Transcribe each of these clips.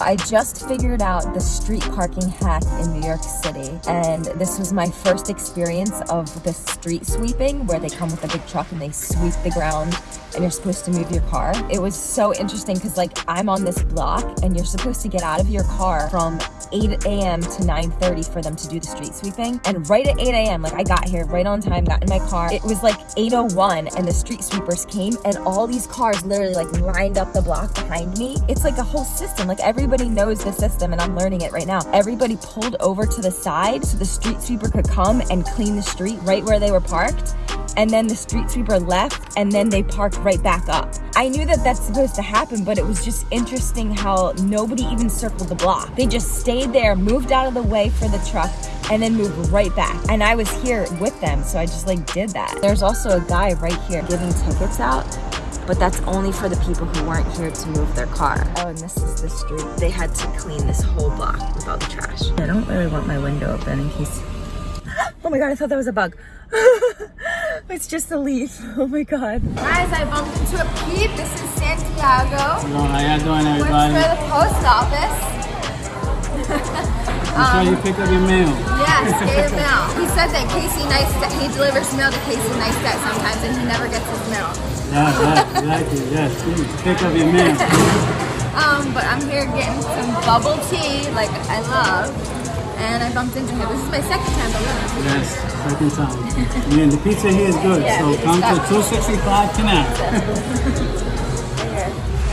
I just figured out the street parking hack in New York City and this was my first experience of the street sweeping where they come with a big truck and they sweep the ground and you're supposed to move your car. It was so interesting because like I'm on this block and you're supposed to get out of your car from 8 a.m. to 9.30 for them to do the street sweeping. And right at 8 a.m., like I got here right on time, got in my car. It was like 8.01 and the street sweepers came and all these cars literally like lined up the block behind me. It's like a whole system. Like everybody knows the system and I'm learning it right now. Everybody pulled over to the side so the street sweeper could come and clean the street right where they were parked and then the street sweeper left and then they parked right back up. I knew that that's supposed to happen, but it was just interesting how nobody even circled the block. They just stayed there, moved out of the way for the truck, and then moved right back. And I was here with them, so I just like did that. There's also a guy right here giving tickets out but that's only for the people who weren't here to move their car. Oh, and this is the street. They had to clean this whole block with all the trash. I don't really want my window open in case... Oh my god, I thought that was a bug. it's just a leaf. Oh my god. Guys, I bumped into a peep. This is Santiago. Hello, how you doing, everybody? Went for the post office. I'm sure you um, pick up your mail. Yes, get mail. He said that Casey Neistat, he delivers mail to Casey Neistat sometimes and he never gets his mail. Yes, yes, exactly, yes. Please pick up your mail. um, but I'm here getting some bubble tea, like I love and I bumped into him. This is my second time alone. Yes, second time. and the pizza here is good, yeah, so come to 265 Canal.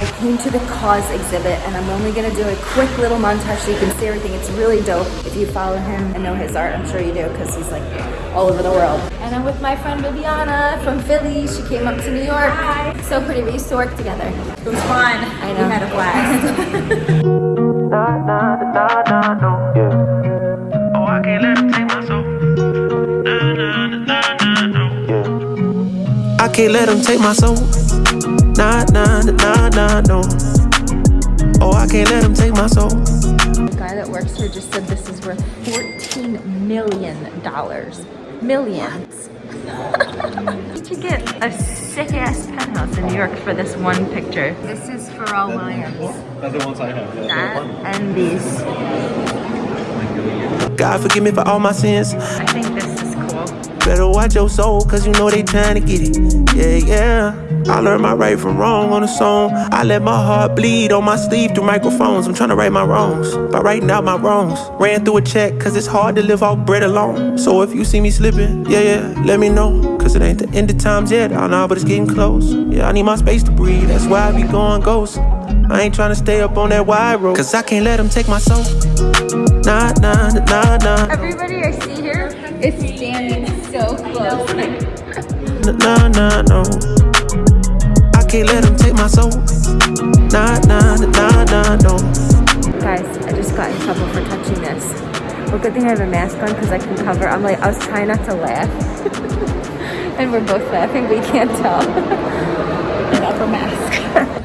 I came to the KAWS exhibit and I'm only gonna do a quick little montage so you can see everything. It's really dope. If you follow him and know his art, I'm sure you do because he's like all over the world. And I'm with my friend Viviana from Philly. She came up to New York. Hi. So pretty, we used to work together. It was fun. I know. We had a blast. Oh, I can't let them take my soul. Nah, can't let them take my soul. The guy that works here just said this is worth $14 million. Millions. to get a sick ass penthouse in New York for this one picture. This is Pharrell Williams. That's the ones I have. Yeah, that and these. God forgive me for all my sins. I think this is cool. Better watch your soul, cause you know they trying to get it. Yeah, yeah. I learned my right from wrong on a song. I let my heart bleed on my sleeve through microphones. I'm trying to right my wrongs by writing out my wrongs. Ran through a check, cause it's hard to live off bread alone. So if you see me slipping, yeah, yeah, let me know. Cause it ain't the end of times yet. I know, but it's getting close. Yeah, I need my space to breathe. That's why I be going ghost. I ain't trying to stay up on that wide road. Cause I can't let them take my soul. Nah, nah, nah, nah. Everybody I see here is standing so close. Nah, nah, no. Can't let them take my soul. Nah, nah, nah, nah, no. Guys, I just got in trouble for touching this. Well, good thing I have a mask on because I can cover. I'm like, I was trying not to laugh. and we're both laughing, but can't tell. Upper mask.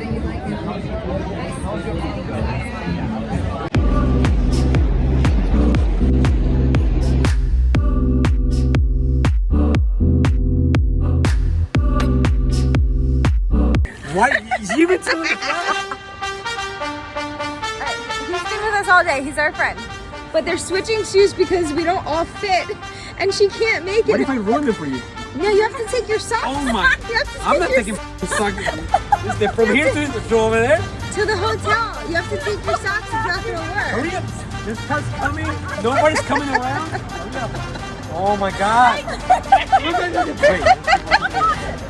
Why? You even tell me He's been with us all day. He's our friend. But they're switching shoes because we don't all fit. And she can't make it. What if I ruin it for you? No, you have to take your socks Oh my! You I'm not taking socks. From here to, to over there? to the hotel. You have to take your socks. It's not gonna work. Hurry up! This car's coming. Nobody's coming around. Oh my God!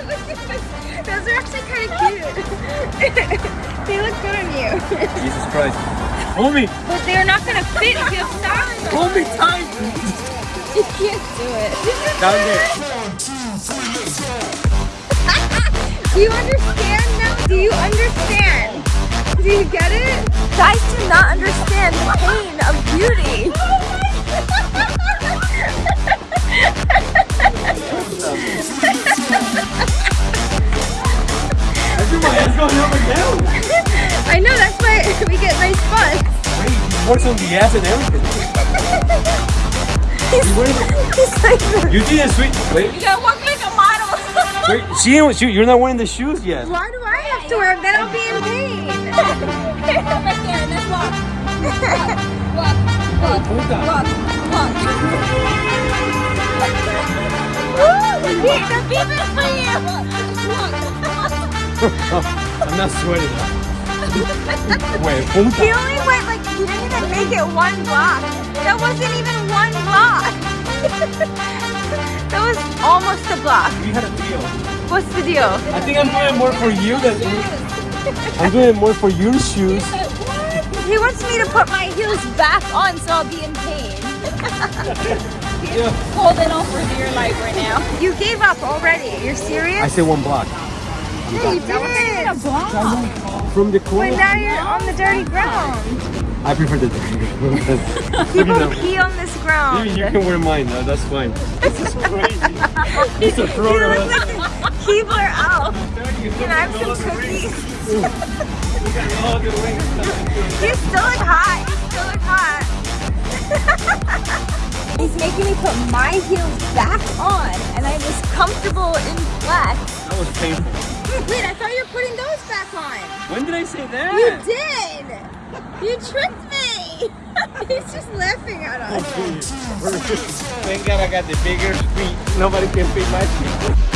Those are actually kind of cute. they look good on you. Jesus Christ! Hold me! But they're not gonna fit if you have socks. Hold me tight! You can't do it. Down there. Do you understand now? Do you understand? Do you get it? Guys do not understand the pain of beauty. Everybody's works on the ass and everything. He's, he's like, You did a sweet. Wait. You gotta walk like a model. Wait, she, ain't- she, you're not wearing the shoes yet. Why do I have to wear them? Then I'll be in pain. right there, let's walk. Walk, walk, walk, walk, walk. Woo! The beeping for you. I'm not sweating. Wait, punta. Make it one block. That wasn't even one block. that was almost a block. We had a deal. What's the deal? I think I'm doing more for you than I'm doing more for your shoes. He wants me to put my heels back on so I'll be in pain. Yeah. Holding on for dear life right now. You gave up already. You're serious? I said one block. Yeah, you did. From the corner. But now you're on the dirty ground. I prefer the People pee on this ground. You, you can wear mine. No, that's fine. This is crazy. It's a look like a Keebler Elf. Can I have some cookies? You still look hot. You still look hot. He's making me put my heels back on, and I was comfortable in flat. That was painful. Wait, I thought you were putting those back on. When did I say that? You did. You tricked me. He's just laughing at us. Thank God I got the bigger feet. Nobody can fit my feet.